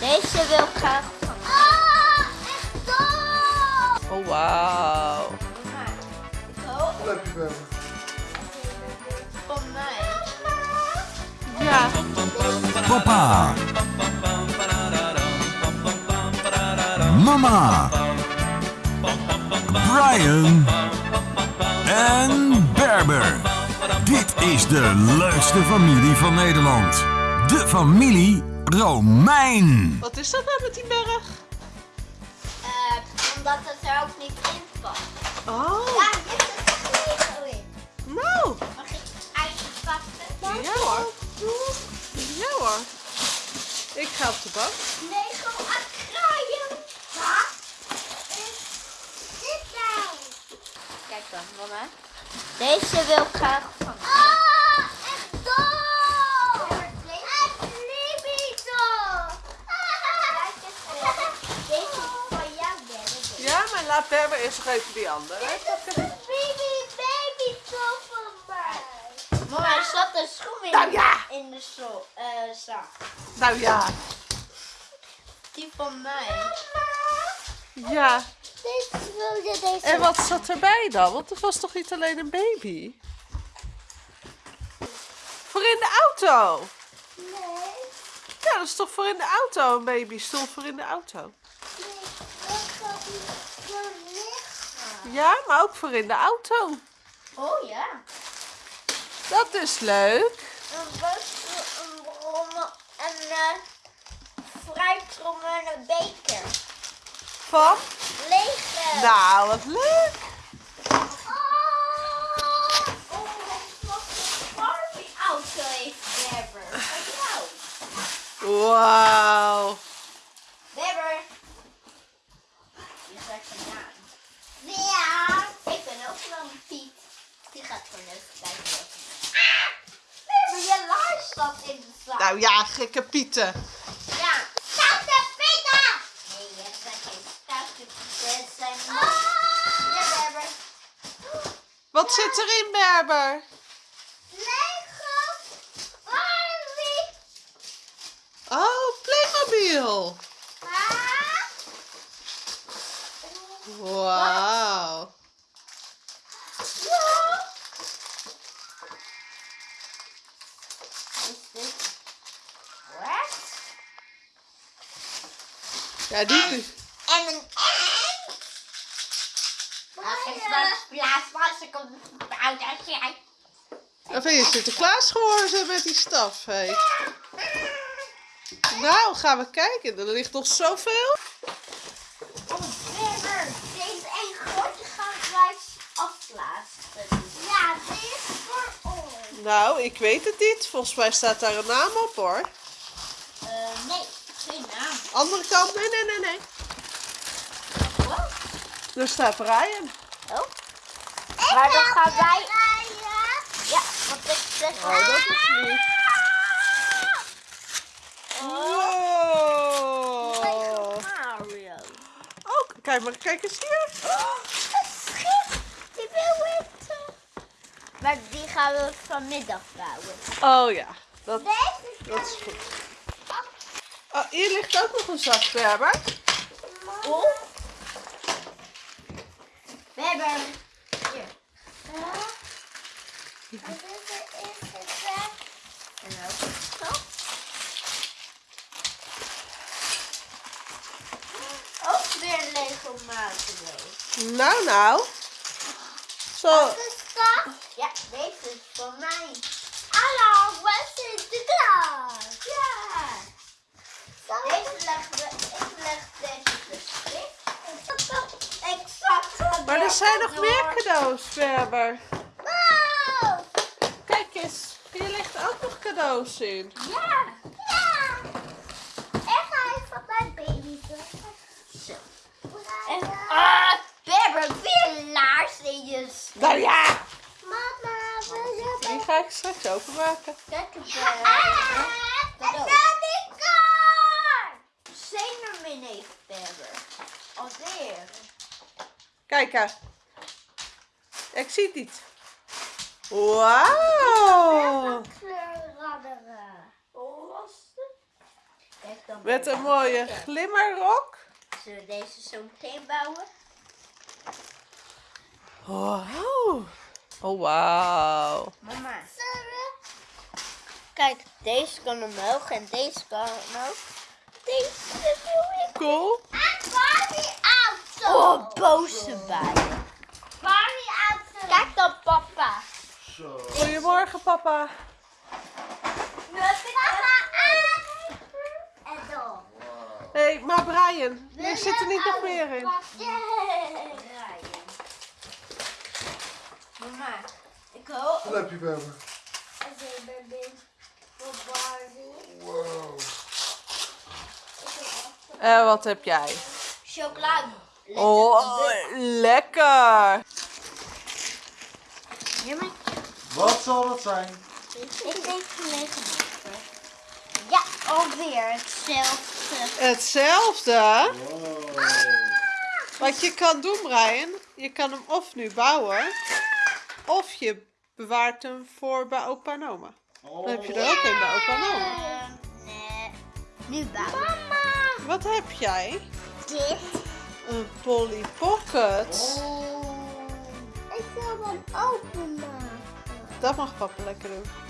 Deze wil ik graag van. Ah, echt dol! Oh, wauw. Je wel? van mij. Ja. Papa. Mama. Brian. En Berber. Dit is de leukste familie van Nederland. De familie Romein. Wat is dat nou met die berg? Eh, omdat het er ook niet in past. Oh, Ja, dit is er Lego in. nou. Mag ik ijzer pakken? Ja hoor. Ja hoor. Ik ga op de bank. Lego aquarium. Wat is dit nou? Kijk dan, mama. Deze wil ik graag van. Ah, echt dol! Het Libito! Deze is van jou, Laat Berber eerst nog even die andere. Dit is een baby, baby van mij. Mama, er zat een schoen in, Nou ja. in de zo, eh, zak. Nou ja. Die van mij. Ja. Deze wilde deze. En wat zat erbij dan? Want het was toch niet alleen een baby? Voor in de auto. Nee, Ja, dat is toch voor in de auto een babystoel voor in de auto. nee, dat gaat niet zo liggen. Ja, maar ook voor in de auto. Oh ja. Dat is leuk. Een wortel, een brommel en een fruitrommel en een beker. Van? Lege. Nou, wat leuk. Oh, oh, wat een heeft Berber. Van jou. Wauw. Berber. Je zegt een naam. Ja. Ik ben ook wel een Piet. Die gaat gewoon even kijken. Berber, je laars zat in de zak. Nou ja, gekke pieten. Ja. Stoute Pieten! Nee, je zegt geen stoute Pieten. Het zijn Ja, Berber. Wat zit erin, Berber? Lego Barbie. Oh, Playmobil. Ah. Wauw. Ja. Ja, die... En een en. Als ik straks plaats was, ik kom oud als jij. Of ben je Sinterklaas geworden met die staf, hé? Nou, gaan we kijken. Er ligt nog zoveel. Oh, deze één grote gaan wij afplaatsen. Ja, dit is voor ons. Nou, ik weet het niet. Volgens mij staat daar een naam op, hoor. Eh, nee, geen naam. Andere kant. Nee, nee, nee, nee. Wat? Er staat Brian. Oh. Maar dan gaan wij... Ja, want ik zeg... Oh, dat is. Wow. Mario. Oh, kijk maar, kijk eens hier. Oh, een schip. Die wil ik toch. Maar die gaan we vanmiddag bouwen. Oh ja, dat, dat is goed. Oh, hier ligt ook nog een zak, Berber. Oh. We hebben... Hier. En dit is het weg. En ook zo. Ook weer een Lego Mario. Nou, nou. Zo. Ja, deze is voor mij. Hallo, wat is de klas? Ja. Deze leggen we, ik leg deze beschik. Ik zag Maar er zijn nog meer cadeaus, Berber. Wow. Kijk eens, hier ligt ook nog cadeaus in. Ja. Ja. En ga ik van mijn baby Zo. En, ah, Berber, weer laarsjes. Nou ja, Mama, we die ga ik straks openmaken. Kijk eens, Berber. Het is kaart! Zeemermin heeft Berber. Alweer. Kijk hè. Ik zie het niet. Wauw. Met een mooie glimmerrok. Zullen we deze zo meteen bouwen? Wow. Oh, wauw. Mama. Kijk, deze kan omhoog en deze kan omhoog. Deze wil ik. Cool. En Barbie auto. Oh, boze bij. Barbie auto. Kijk dan, papa. Zo. Goedemorgen, papa. Papa aan. En dan. Hé, hey, maar Brian, er zit er niet nog meer in. Mama, ik hoop Wat heb je bij me? Wow. En wat heb jij? Chocolade. Oh, lekker. Wat zal dat zijn? Ik denk gelegen Ja, alweer hetzelfde. Hetzelfde. Wow. Wat je kan doen, Brian, je kan hem of nu bouwen, of je bewaart hem voor bij opa en oma. Dan heb je er ook een bij opa en oma. Nee. Nu bouwen. Mama. Wat heb jij? Dit. Een Polly Pocket. Oh. Ik wil hem openmaken. Dat mag papa lekker doen.